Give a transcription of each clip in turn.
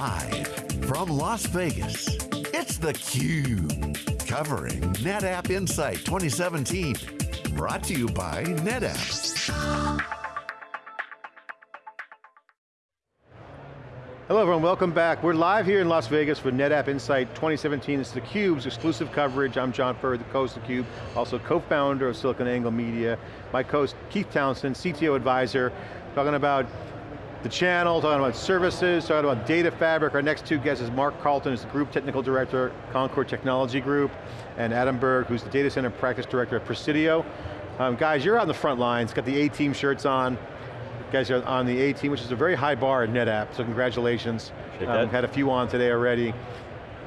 Live from Las Vegas, it's theCUBE. Covering NetApp Insight 2017. Brought to you by NetApp. Hello everyone, welcome back. We're live here in Las Vegas for NetApp Insight 2017. It's theCUBE's exclusive coverage. I'm John Furrier, the co-host of theCUBE, also co-founder of SiliconANGLE Media. My co-host Keith Townsend, CTO advisor, talking about the channel, talking about services, talking about data fabric. Our next two guests is Mark Carlton, who's the Group Technical Director, Concorde Technology Group, and Adam Bergh, who's the Data Center Practice Director at Presidio. Um, guys, you're in the front lines, got the A-team shirts on. You guys are on the A-team, which is a very high bar at NetApp, so congratulations. Um, had a few on today already.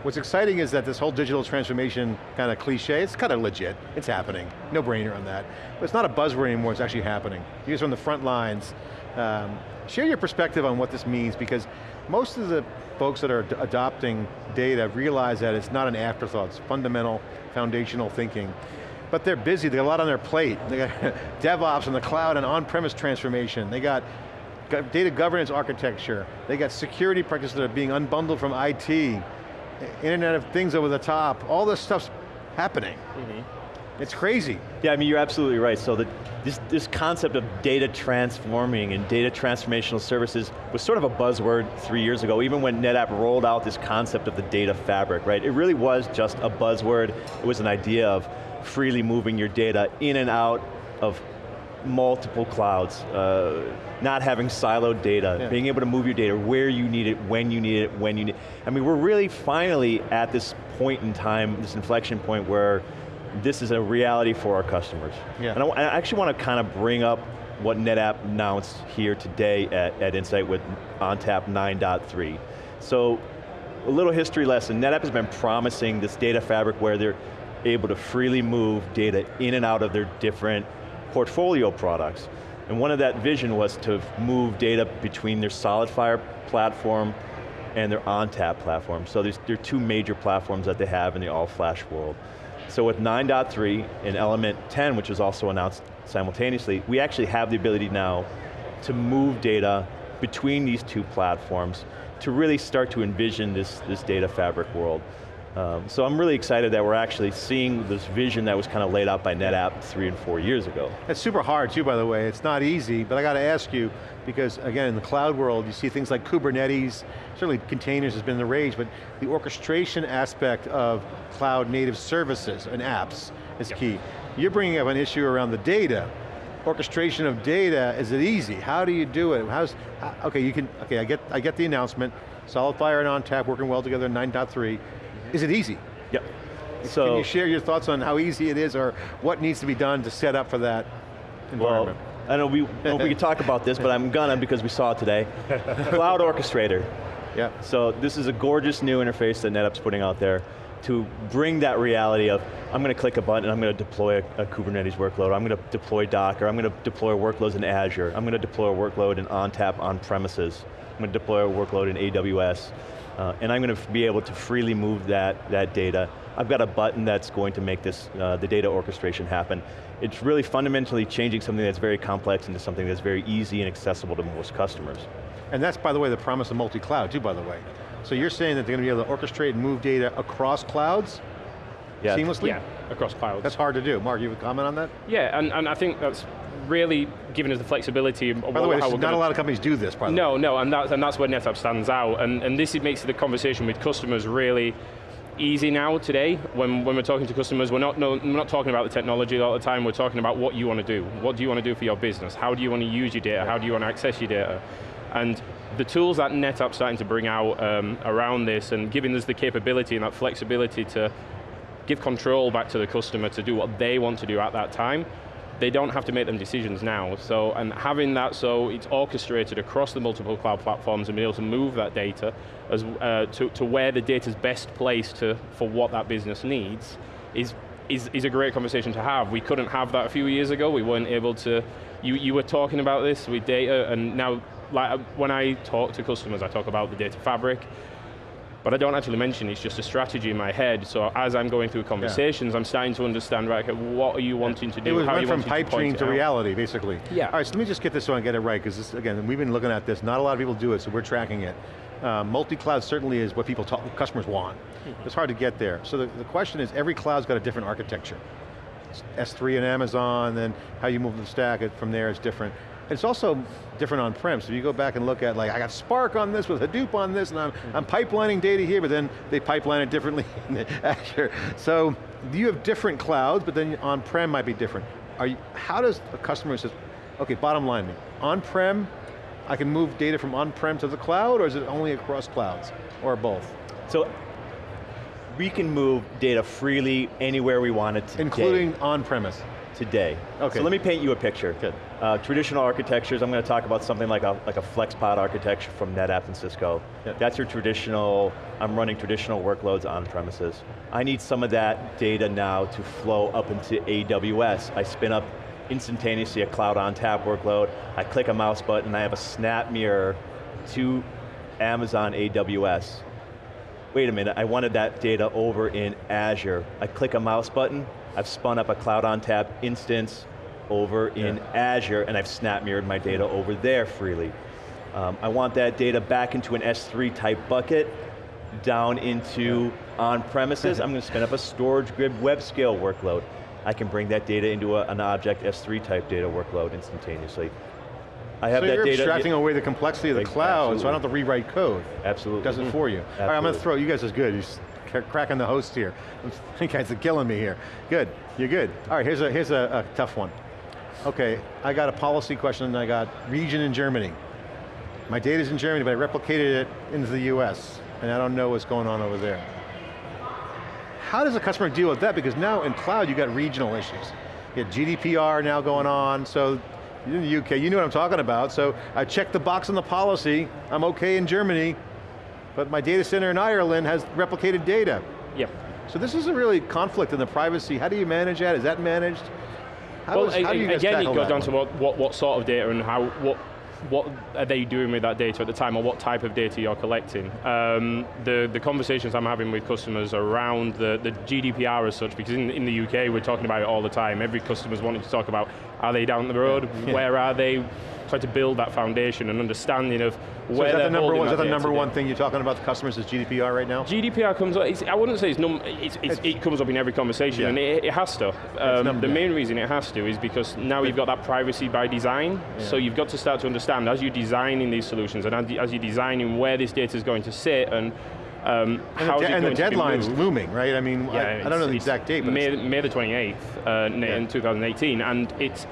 What's exciting is that this whole digital transformation kind of cliche, it's kind of legit, it's happening. No brainer on that. But it's not a buzzword anymore, it's actually happening. You guys are on the front lines. Um, share your perspective on what this means, because most of the folks that are adopting data realize that it's not an afterthought, it's fundamental, foundational thinking. But they're busy, they got a lot on their plate. They got DevOps in the cloud and on-premise transformation. They got data governance architecture. They got security practices that are being unbundled from IT. Internet of Things over the top. All this stuff's happening. Mm -hmm. It's crazy. Yeah, I mean, you're absolutely right. So the, this, this concept of data transforming and data transformational services was sort of a buzzword three years ago, even when NetApp rolled out this concept of the data fabric, right? It really was just a buzzword. It was an idea of freely moving your data in and out of multiple clouds, uh, not having siloed data, yeah. being able to move your data where you need it, when you need it, when you need it. I mean, we're really finally at this point in time, this inflection point where this is a reality for our customers. Yeah. And I, I actually want to kind of bring up what NetApp announced here today at, at Insight with ONTAP 9.3. So, a little history lesson, NetApp has been promising this data fabric where they're able to freely move data in and out of their different portfolio products. And one of that vision was to move data between their SolidFire platform and their ONTAP platform. So there's, there are two major platforms that they have in the all-flash world. So with 9.3 and Element 10, which was also announced simultaneously, we actually have the ability now to move data between these two platforms to really start to envision this, this data fabric world. Um, so I'm really excited that we're actually seeing this vision that was kind of laid out by NetApp three and four years ago. It's super hard too, by the way. It's not easy, but I got to ask you, because again, in the cloud world, you see things like Kubernetes, certainly containers has been the rage, but the orchestration aspect of cloud native services and apps is yep. key. You're bringing up an issue around the data. Orchestration of data, is it easy? How do you do it? How's, okay, you can, okay, I get, I get the announcement. SolidFire and ONTAP working well together in 9.3. Is it easy? Yep. So, Can you share your thoughts on how easy it is or what needs to be done to set up for that environment? Well, I know we, well, we could talk about this, but I'm gonna because we saw it today. Cloud Orchestrator. Yeah. So this is a gorgeous new interface that NetApp's putting out there to bring that reality of, I'm going to click a button and I'm going to deploy a, a, Kubernetes workload, I'm going to deploy Docker, I'm going to deploy workloads in Azure, I'm going to deploy a workload in ONTAP on premises, I'm going to deploy a workload in AWS. Uh, and I'm going to be able to freely move that, that data. I've got a button that's going to make this, uh, the data orchestration happen. It's really fundamentally changing something that's very complex into something that's very easy and accessible to most customers. And that's, by the way, the promise of multi-cloud too, by the way. So you're saying that they're going to be able to orchestrate and move data across clouds? Yeah. Seamlessly? Yeah, across clouds. That's hard to do. Mark, you have a comment on that? Yeah, and, and I think that's really giving us the flexibility. By the way, not gonna, a lot of companies do this, by the no, way. No, and that's, and that's where NetApp stands out, and, and this makes the conversation with customers really easy now today. When, when we're talking to customers, we're not, no, we're not talking about the technology all the time, we're talking about what you want to do. What do you want to do for your business? How do you want to use your data? How do you want to access your data? And the tools that NetApp's starting to bring out um, around this and giving us the capability and that flexibility to give control back to the customer to do what they want to do at that time, they don't have to make them decisions now. So, and having that so it's orchestrated across the multiple cloud platforms and be able to move that data as, uh, to, to where the data is best placed to, for what that business needs is, is, is a great conversation to have. We couldn't have that a few years ago. We weren't able to, you, you were talking about this with data and now like, when I talk to customers, I talk about the data fabric, but I don't actually mention it's just a strategy in my head, so as I'm going through conversations, yeah. I'm starting to understand, right, okay, what are you wanting to do? It was went from pipe dream to, reality, basically. Yeah. All right, so let me just get this so I get it right, because again, we've been looking at this, not a lot of people do it, so we're tracking it. Uh, multi-cloud certainly is what people talk, customers want. It's hard to get there. So the, the question is, every cloud's got a different architecture. S3 and Amazon, then how you move the stack from there is different. It's also different on-prem, so if you go back and look at like, I got Spark on this with Hadoop on this, and I'm, I'm pipelining data here, but then they pipeline it differently in Azure. So you have different clouds, but then on-prem might be different. Are you, how does a customer says, okay, bottom line me, on-prem, I can move data from on-prem to the cloud, or is it only across clouds, or both? So we can move data freely anywhere we want it today. Including on-premise? Today. Okay. So let me paint you a picture. Good. Uh, traditional architectures, I'm going to talk about something like a, like a FlexPod architecture from NetApp and Cisco. Yep. That's your traditional, I'm running traditional workloads on premises. I need some of that data now to flow up into AWS. I spin up instantaneously a cloud ONTAP workload, I click a mouse button, and I have a SnapMirror to Amazon AWS wait a minute, I wanted that data over in Azure. I click a mouse button, I've spun up a Cloud ONTAP instance over in Azure, and I've snap mirrored my data over there freely. Um, I want that data back into an S3 type bucket, down into on-premises, I'm going to spin up a StorageGrid WebScale workload. I can bring that data into a, an object S3 type data workload instantaneously. I have so that you're data. abstracting away the complexity of the cloud, so I don't have to rewrite code. Absolutely. It does it for you. All right, I'm going to Absolutely. throw, you guys is good, you're just cra- cracking the host here. You guys are killing me here. Good, you're good. All right, here's a, here's a, a tough one. Okay, I got a policy question and I got region in Germany. My data's in Germany, but I replicated it into the US, and I don't know what's going on over there. How does a customer deal with that? Because now in cloud you got regional issues. You have GDPR now going on, so in the UK, you know what I'm talking about, so I checked the box on the policy, I'm okay in Germany, but my data center in Ireland has replicated data. Yeah. So this is a really conflict in the privacy. How do you manage that? Is that managed? How, well, how do again, it goes down one? to what, what, what sort of data and how, what, what are they doing with that data at the time or what type of data you're collecting. Um, the, the conversations I'm having with customers around the, the GDPR as such, because in, in the UK we're talking about it all the time, every customer's wanting to talk about, are they down the road, Yeah. where are they, try to build that foundation and understanding of So where is that the number one, is that the number one thing you're talking about the customers is GDPR right now? GDPR comes up, it's, I wouldn't say it's, num, it's, it's, it comes up in every conversation, Yeah. and it, it has to. Um, the main reason it has to is because now you've got that privacy by design, so you've got to start to understand as you're designing these solutions and as you're designing where this data is going to sit and um, And how the, is de- and the going to be deadline's looming, right? I mean, I, I don't know the exact date, but May, May the 28th uh, Yeah. in 2018, and it's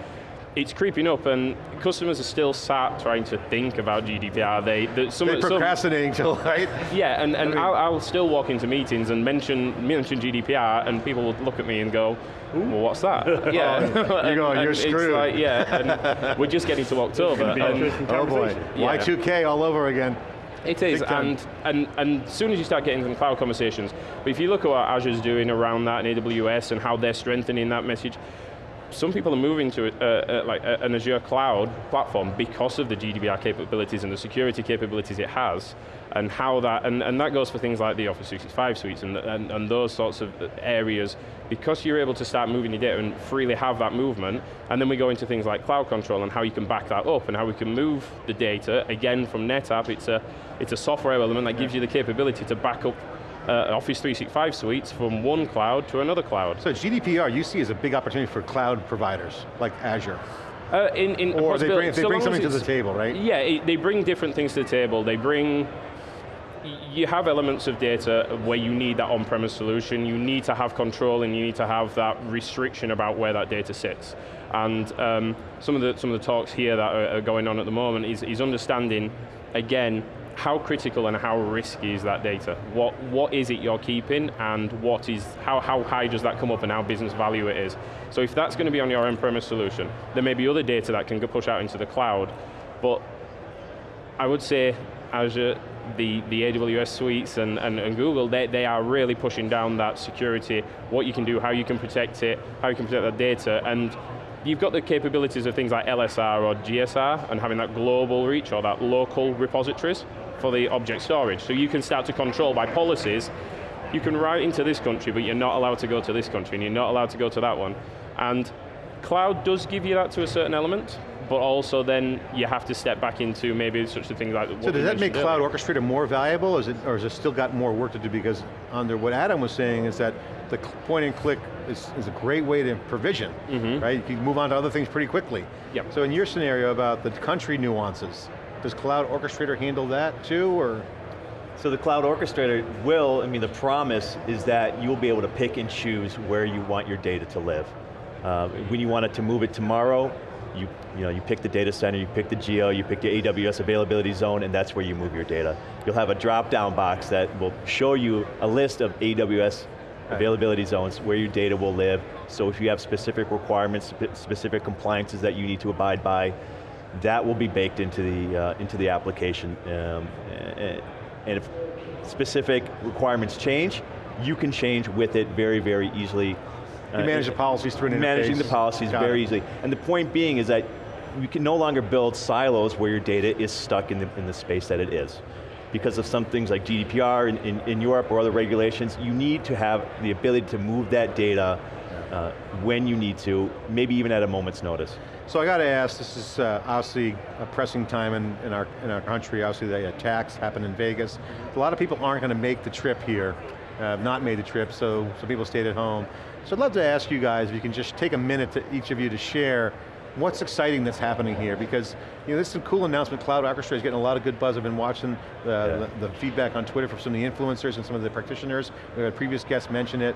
it's creeping up, and customers are still sat trying to think about GDPR. They, the, some, they're some, procrastinating till, right? yeah, and, and I mean- I'll, I'll still walk into meetings and mention mention GDPR, and people will look at me and go, "Well, what's that?" yeah, You're going, And "You're it's screwed." like, yeah, and we're just getting to October. and Oh boy, Yeah. Y2K all over again. it is, and, and and soon as you start getting some cloud conversations, but if you look at what Azure's doing around that and AWS and how they're strengthening that message, some people are moving to uh, uh, like an Azure cloud platform because of the GDPR capabilities and the security capabilities it has, and how that, and, and that goes for things like the Office 365 suites and, and, and those sorts of areas, because you're able to start moving your data and freely have that movement, and then we go into things like cloud control and how you can back that up and how we can move the data, again from NetApp, it's a, it's a software element that gives you the capability to back up uh, Office 365 suites from one cloud to another cloud. So GDPR you see as a big opportunity for cloud providers, like Azure. Uh, in, in Or they bring, they so bring something to the table, right? Yeah, it, they bring different things to the table. They bring, you have elements of data where you need that on-premise solution, you need to have control and you need to have that restriction about where that data sits. And um, some, of the, some of the talks here that are, are going on at the moment is, is understanding, again, how critical and how risky is that data? What, what is it you're keeping and what is, how, how high does that come up and how business value it is? So if that's going to be on your on-premise solution, there may be other data that can go push out into the cloud, but I would say Azure, the, the AWS suites and, and, and Google, they, they are really pushing down that security, what you can do, how you can protect it, how you can protect that data, and you've got the capabilities of things like LSR or GSR and having that global reach or that local repositories for the object storage. So you can start to control by policies, you can write into this country, but you're not allowed to go to this country, and you're not allowed to go to that one. And cloud does give you that to a certain element, but also then you have to step back into maybe such a thing like So does that make Cloud. Orchestrator more valuable, is it, or has it still got more work to do? Because under what Adam was saying is that the point and click is, is a great way to provision, mm-hmm. right? You can move on to other things pretty quickly. Yep. So in your scenario about the country nuances, does Cloud Orchestrator handle that too, or? So the cloud orchestrator will, I mean the promise is that you'll be able to pick and choose where you want your data to live. Uh, when you want it to move it tomorrow, you, you, know, you pick the data center, you pick the geo, you pick the AWS availability zone, and that's where you move your data. You'll have a drop-down box that will show you a list of AWS availability zones where your data will live. So if you have specific requirements, specific compliances that you need to abide by, that will be baked into the, uh, into the application. Um, and if specific requirements change, you can change with it very, very easily. You Uh, manage the policies through an interface. Managing the policies Got very it. easily. And the point being is that you can no longer build silos where your data is stuck in the, in the space that it is. Because of some things like GDPR in, in, in Europe or other regulations, you need to have the ability to move that data uh, when you need to, maybe even at a moment's notice. So I got to ask, this is uh, obviously a pressing time in, in, our, in our country, obviously the attacks happened in Vegas. A lot of people aren't going to make the trip here, uh, not made the trip, so some people stayed at home. So I'd love to ask you guys if you can just take a minute to each of you to share what's exciting that's happening here, because you know, this is a cool announcement, Cloud Orchestrator is getting a lot of good buzz. I've been watching the, the, the feedback on Twitter from some of the influencers and some of the practitioners. We had previous guests mention it.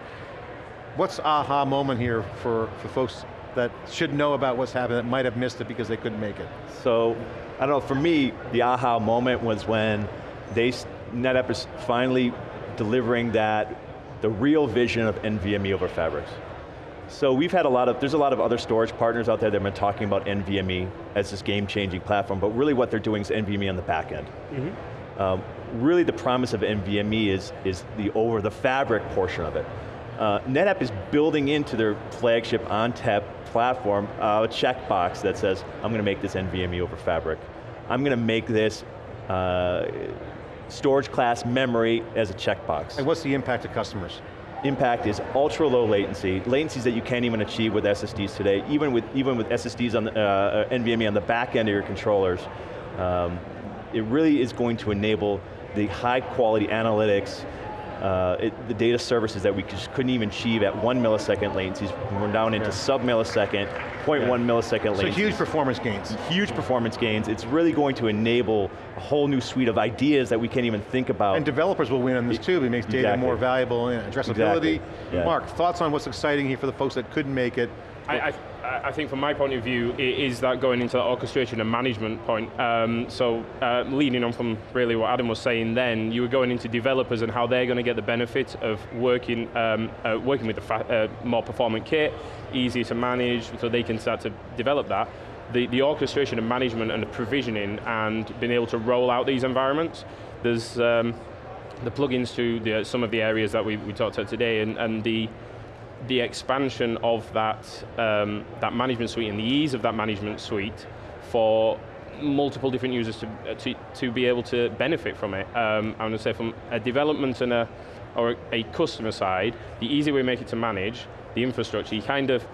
What's aha moment here for, for folks that should know about what's happening that might have missed it because they couldn't make it? So, I don't know, for me, the aha moment was when they, NetApp is finally delivering that, the real vision of NVMe over fabrics. So we've had a lot of, there's a lot of other storage partners out there that have been talking about NVMe as this game-changing platform, but really what they're doing is NVMe on the back end. Um, really the promise of NVMe is, is the over the fabric portion of it. Uh, NetApp is building into their flagship ONTAP platform uh, a checkbox that says, I'm going to make this NVMe over fabric. I'm going to make this uh, storage class memory as a checkbox. And what's the impact to customers? Impact is ultra low latency, latencies that you can't even achieve with SSDs today, even with, even with SSDs on the, uh, NVMe on the back end of your controllers. Um, it really is going to enable the high quality analytics, uh, it, the data services that we just couldn't even achieve at one millisecond latencies, we're down into Yeah. sub-millisecond, 0.1 millisecond So latencies huge performance gains. huge performance gains. It's really going to enable a whole new suite of ideas that we can't even think about. And developers will win on this too, it makes data Exactly. more valuable and addressability. Exactly, yeah. Mark, thoughts on what's exciting here for the folks that couldn't make it? I, I, I think from my point of view, i- is that going into that orchestration and management point. Um, so uh, leading on from really what Adam was saying then, you were going into developers and how they're going to get the benefit of working, um, uh, working with a uh, more performant kit, easier to manage, so they can start to develop that. The, the orchestration and management and the provisioning and being able to roll out these environments, there's um, the plugins to the, some of the areas that we, we talked about today and, and the, the expansion of that, um, that management suite and the ease of that management suite for multiple different users to, uh, to, to be able to benefit from it. Um, going to say from a development and a, or a customer side, the easier we make it to manage, the infrastructure, you kind of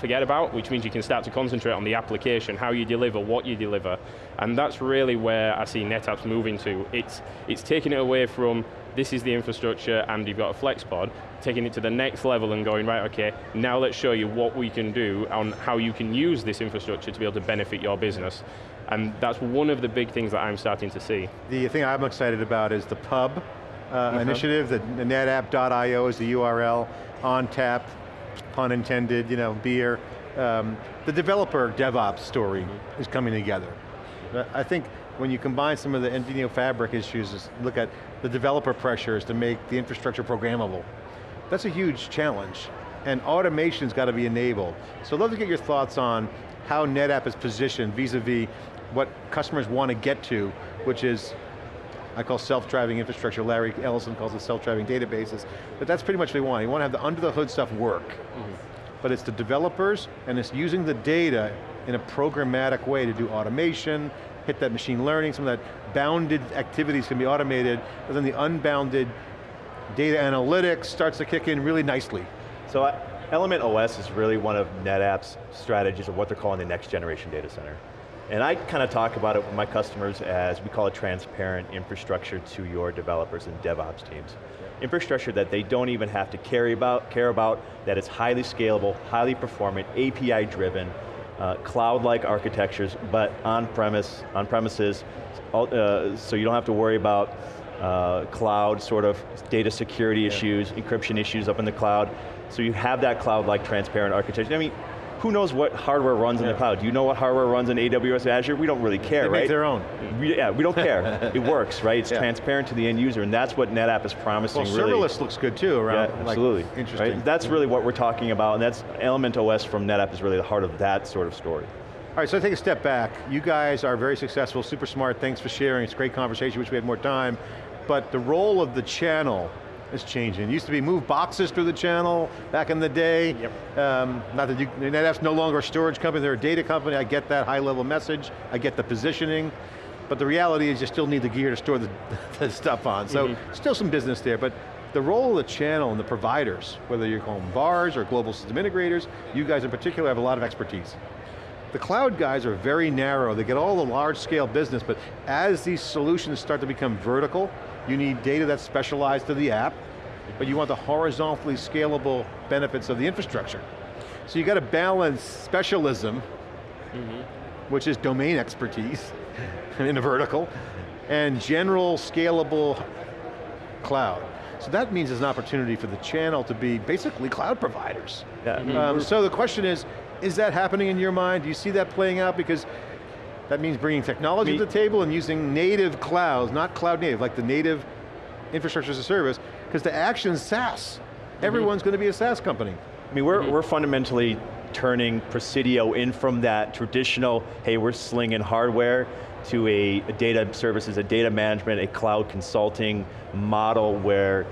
forget about, which means you can start to concentrate on the application, how you deliver, what you deliver. And that's really where I see NetApp's moving to. It's, it's taking it away from, this is the infrastructure and you've got a FlexPod, taking it to the next level and going, right, okay, now let's show you what we can do on how you can use this infrastructure to be able to benefit your business. And that's one of the big things that I'm starting to see. The thing I'm excited about is the pub uh, Mm-hmm. initiative, the, the netapp.io is the URL, on tap, pun intended, you know, beer. Um, the developer DevOps story Mm-hmm. is coming together. I think when you combine some of the NVMe fabric issues, is look at the developer pressures to make the infrastructure programmable. That's a huge challenge. And automation's got to be enabled. So I'd love to get your thoughts on how NetApp is positioned vis-a-vis what customers want to get to, which is I call self-driving infrastructure, Larry Ellison calls it self-driving databases, but that's pretty much what they want. You want to have the under-the-hood stuff work. Mm-hmm. But it's the developers, and it's using the data in a programmatic way to do automation, hit that machine learning, some of that bounded activities can be automated, but then the unbounded data analytics starts to kick in really nicely. So I, Element OS is really one of NetApp's strategies of what they're calling the next generation data center. And I kind of talk about it with my customers as, we call it transparent infrastructure to your developers and DevOps teams. Infrastructure that they don't even have to carry about, care about, that it's highly scalable, highly performant, API driven, uh, cloud-like architectures, but on-premise, on-premises, uh, so you don't have to worry about uh, cloud sort of data security yeah. issues, encryption issues up in the cloud. So you have that cloud-like transparent architecture. I mean, who knows what hardware runs yeah. in the cloud? Do you know what hardware runs in AWS Azure? We don't really care, they right? Make their own. We, yeah, we don't care. it works, right? It's yeah. transparent to the end user, and that's what NetApp is promising. Well, really. serverless looks good too, around. Yeah, absolutely. Like, interesting. Right? That's really what we're talking about, and that's Element OS from NetApp is really the heart of that sort of story. All right, so I take a step back. You guys are very successful, super smart, thanks for sharing. It's a great conversation, wish we had more time. But the role of the channel is changing. It used to be move boxes through the channel back in the day. Yep. Um, not that you, NetApp's no longer a storage company, they're a data company. I get that high level message. I get the positioning. But the reality is you still need the gear to store the, the stuff on. So mm -hmm. still some business there, but the role of the channel and the providers, whether you're calling VARs or global system integrators, you guys in particular have a lot of expertise. The cloud guys are very narrow, they get all the large scale business, but as these solutions start to become vertical, you need data that's specialized to the app, but you want the horizontally scalable benefits of the infrastructure. So you got to balance specialism, mm -hmm. which is domain expertise in a vertical, and general scalable cloud. So that means there's an opportunity for the channel to be basically cloud providers. Yeah. Mm -hmm. um, so the question is, is that happening in your mind? Do you see that playing out? Because that means bringing technology Me to the table and using native clouds, not cloud native, like the native infrastructure as a service, because the action SaaS. Mm -hmm. Everyone's going to be a SaaS company. I mean, we're, mm -hmm. we're fundamentally turning Presidio in from that traditional, hey, we're slinging hardware, to a, a data services, a data management, a cloud consulting model where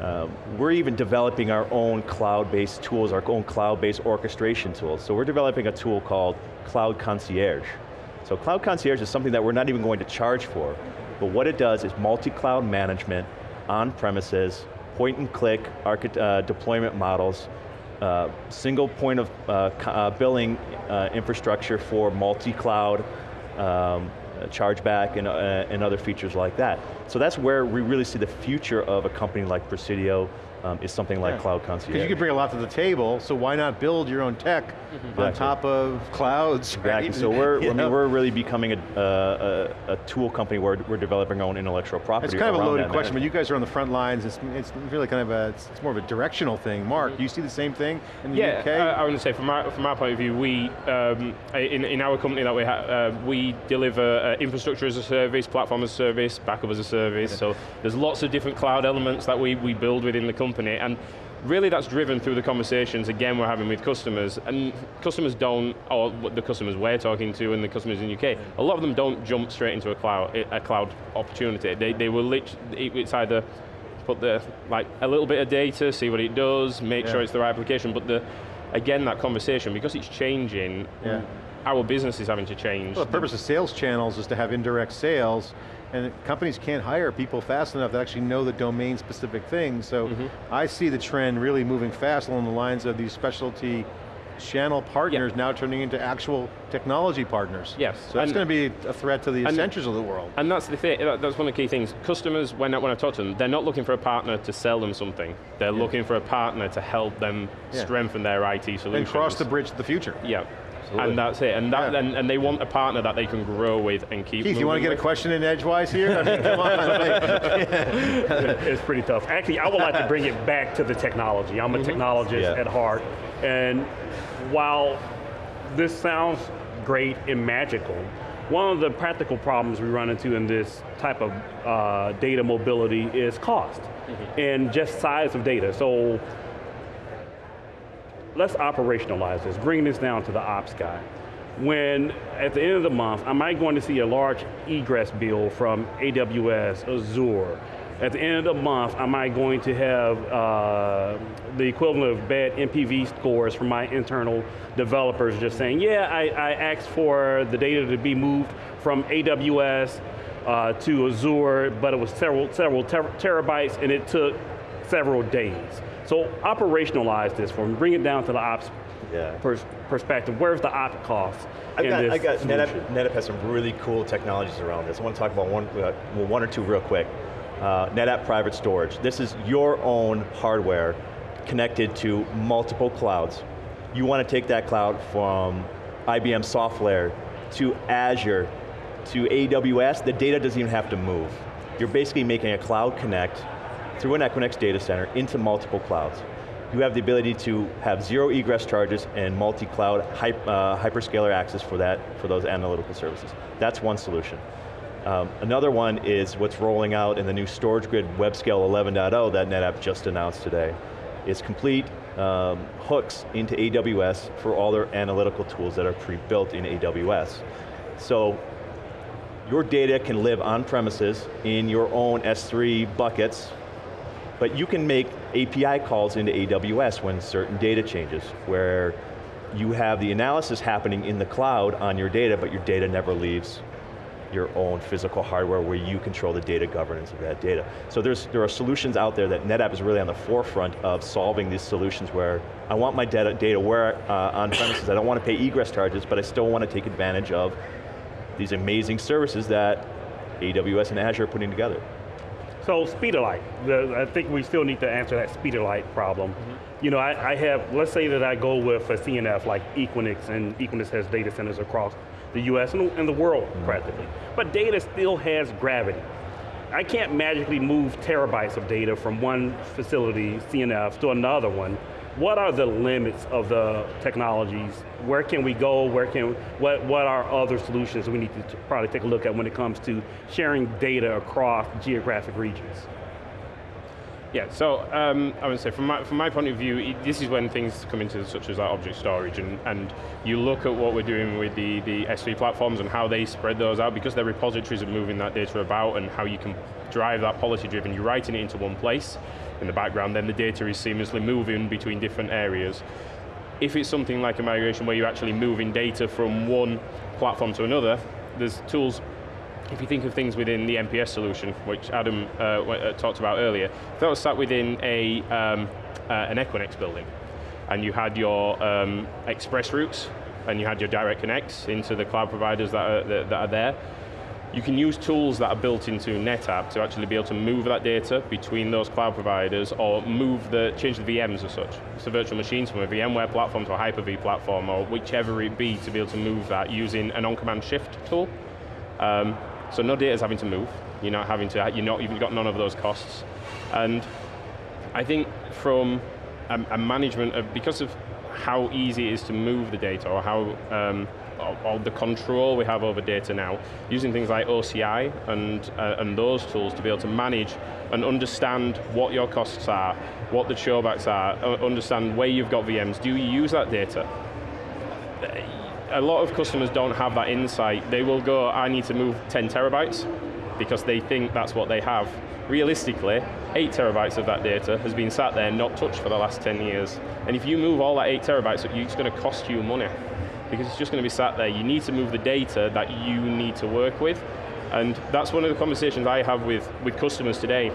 uh, we're even developing our own cloud-based tools, our own cloud-based orchestration tools. So we're developing a tool called Cloud Concierge. So Cloud Concierge is something that we're not even going to charge for, but what it does is multi-cloud management on premises, point and click uh, deployment models, uh, single point of uh, uh billing uh, infrastructure for multi-cloud um, chargeback and, uh, and other features like that. So that's where we really see the future of a company like Presidio um, is something like yeah. Cloud Concierge. Because you can bring a lot to the table, so why not build your own tech mm -hmm. on top of clouds, Exactly, right? so we're, I mean, we're really becoming a, a, a, tool company where we're developing our own intellectual property It's kind of a loaded question, but you guys are on the front lines, it's, it's really kind of a, it's, it's more of a directional thing. Mark, mm -hmm. do you see the same thing in the yeah, UK? Yeah, I, I want to say from our, from our point of view, we, um, in, in our company that we have, uh, we deliver uh, infrastructure as a service, platform as a service, backup as a service, so there's lots of different cloud elements that we, we build within the company, and really that's driven through the conversations, again, we're having with customers, and customers don't, or the customers we're talking to and the customers in the UK, a lot of them don't jump straight into a cloud, a cloud opportunity. They, they will literally, it's either put the, like, a little bit of data, see what it does, make yeah. sure it's the right application, but the, again, that conversation, because it's changing, yeah. our business is having to change. Well, the purpose of sales channels is to have indirect sales, and companies can't hire people fast enough that actually know the domain specific things, so mm -hmm. I see the trend really moving fast along the lines of these specialty channel partners now turning into actual technology partners. Yes. So that's going to be a threat to the Accentures of the world. And that's the thing, that's one of the key things. Customers, when I, when I talk to them, they're not looking for a partner to sell them something. They're yeah. looking for a partner to help them yeah. strengthen their IT solutions. And cross the bridge to the future. Yeah. Absolutely. And that's it, and, that, yeah. and, and, they want a partner that they can grow with and keep Keith, you want to get with. a question in edgewise here? I mean, come on. it's pretty tough. Actually, I would like to bring it back to the technology. I'm a mm -hmm. technologist yeah. at heart, and while this sounds great and magical, one of the practical problems we run into in this type of uh, data mobility is cost, mm -hmm. and just size of data. So let's operationalize this, bring this down to the ops guy. When, at the end of the month, am I going to see a large egress bill from AWS, Azure? At the end of the month, am I going to have uh, the equivalent of bad NPV scores from my internal developers just saying, yeah, I, I asked for the data to be moved from AWS uh, to Azure, but it was several, several ter terabytes and it took several days. So operationalize this for me, bring it down to the ops Yeah. pers perspective. Where's the op cost in got, this I got NetApp. NetApp has some really cool technologies around this. I want to talk about one, uh, well, one or two real quick. Uh, NetApp Private Storage. This is your own hardware connected to multiple clouds. You want to take that cloud from IBM software to Azure to AWS, the data doesn't even have to move. You're basically making a cloud connect through an Equinix data center into multiple clouds. You have the ability to have zero egress charges and multi-cloud hyp, uh, hyperscaler access for that, for those analytical services. That's one solution. Um, another one is what's rolling out in the new StorageGrid WebScale 11.0 that NetApp just announced today. It's complete um, hooks into AWS for all their analytical tools that are pre-built in AWS. So your data can live on premises in your own S3 buckets, but you can make API calls into AWS when certain data changes, where you have the analysis happening in the cloud on your data, but your data never leaves your own physical hardware where you control the data governance of that data. So there's, there are solutions out there that NetApp is really on the forefront of solving these solutions where I want my data, data where uh, on premises, I don't want to pay egress charges, but I still want to take advantage of these amazing services that AWS and Azure are putting together. So speed of light, the, I think we still need to answer that speed of light problem. Mm-hmm. You know, I, I have, let's say that I go with a CNF like Equinix, and Equinix has data centers across the US and, and the world mm-hmm. practically. But data still has gravity. I can't magically move terabytes of data from one facility, CNF, to another one. What are the limits of the technologies? Where can we go? Where can, what, what are other solutions we need to probably take a look at when it comes to sharing data across geographic regions? Yeah, so um, I would say from my, from my point of view, this is when things come into such as like object storage and, and you look at what we're doing with the, the S3 platforms and how they spread those out because their repositories are moving that data about and how you can drive that policy driven, you're writing it into one place in the background, then the data is seamlessly moving between different areas. If it's something like a migration where you're actually moving data from one platform to another, there's tools if you think of things within the NPS solution, which Adam uh, uh, talked about earlier, if that was sat within a, um, uh, an Equinix building, and you had your um, express routes, and you had your direct connects into the cloud providers that are, that, that are there, you can use tools that are built into NetApp to actually be able to move that data between those cloud providers or move the, change the VMs as such. So virtual machines from a VMware platform to a Hyper-V platform or whichever it be to be able to move that using an OnCommand shift tool. Um, so no data is having to move. You're not having to, you're not even got none of those costs. And I think from a, a management of, because of how easy it is to move the data or how, um, or the control we have over data now, using things like OCI and, uh, and those tools to be able to manage and understand what your costs are, what the showbacks are, uh, understand where you've got VMs, do you use that data? a lot of customers don't have that insight. They will go, I need to move 10 terabytes because they think that's what they have. Realistically, eight terabytes of that data has been sat there not touched for the last 10 years. And if you move all that eight terabytes, it's going to cost you money because it's just going to be sat there. You need to move the data that you need to work with. And that's one of the conversations I have with, with customers today.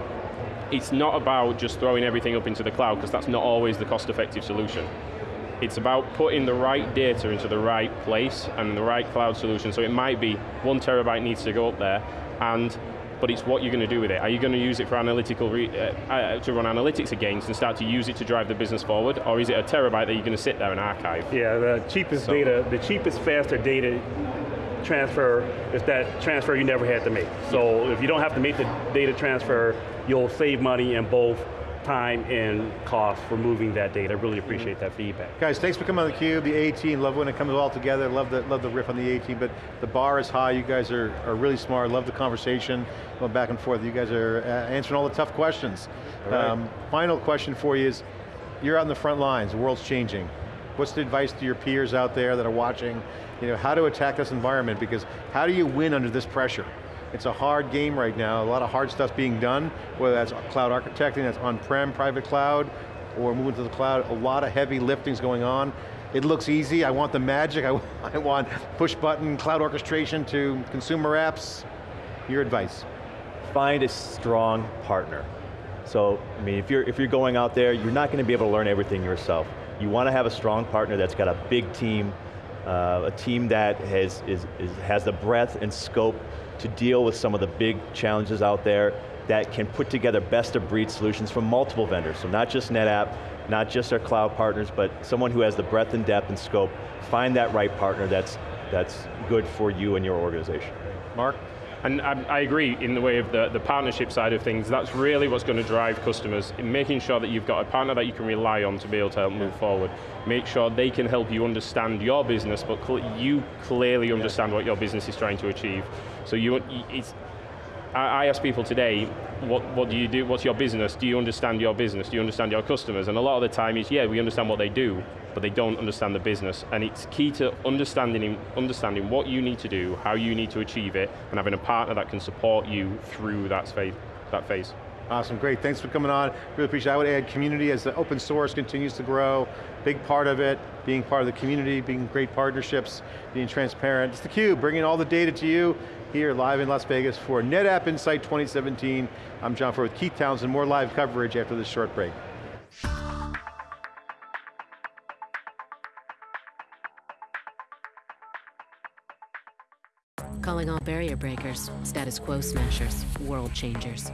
It's not about just throwing everything up into the cloud because that's not always the cost-effective solution. It's about putting the right data into the right place and the right cloud solution. So it might be one terabyte needs to go up there, and but it's what you're going to do with it. Are you going to use it for analytical, re, uh, uh, to run analytics against and start to use it to drive the business forward, or is it a terabyte that you're going to sit there and archive? Yeah, the cheapest So- data, the cheapest, faster data transfer is that transfer you never had to make. So if you don't have to make the data transfer, you'll save money in both time and cost for moving that data. I really appreciate that feedback. Guys, thanks for coming on theCUBE, the A-Team, love when it comes all together, love the, love the riff on the A-Team, but the bar is high, you guys are, are really smart, love the conversation, going back and forth, you guys are uh, answering all the tough questions. Um, final question for you is, you're out in the front lines, the world's changing. What's the advice to your peers out there that are watching, you know, how to attack this environment, because how do you win under this pressure? It's a hard game right now, a lot of hard stuff being done, whether that's cloud architecting, that's on-prem, private cloud, or moving to the cloud, a lot of heavy lifting's going on. It looks easy, I want the magic, I, I want push button, cloud orchestration to consumer apps. Your advice. Find a strong partner. So, I mean, if you're, if you're going out there, you're not going to be able to learn everything yourself. You want to have a strong partner that's got a big team, uh, a team that has, is, is, has the breadth and scope to deal with some of the big challenges out there that can put together best of breed solutions from multiple vendors. So not just NetApp, not just our cloud partners, but someone who has the breadth and depth and scope, find that right partner that's, that's good for you and your organization. Mark? And I, I, agree in the way of the, the partnership side of things, that's really what's going to drive customers, in making sure that you've got a partner that you can rely on to be able to help move forward. Make sure they can help you understand your business, but cl you clearly understand what your business is trying to achieve. So you, it's, I ask people today, what, what do you do, what's your business? Do you understand your business? Do you understand your customers? And a lot of the time is, yeah, we understand what they do, but they don't understand the business. And it's key to understanding, understanding what you need to do, how you need to achieve it, and having a partner that can support you through that phase. That phase. Awesome, great, thanks for coming on. Really appreciate it. I would add community as the open source continues to grow, big part of it, being part of the community, being great partnerships, being transparent. It's theCUBE, bringing all the data to you here live in Las Vegas for NetApp Insight 2017. I'm John Furrier with Keith Townsend, more live coverage after this short break. Calling all barrier breakers, status quo smashers, world changers.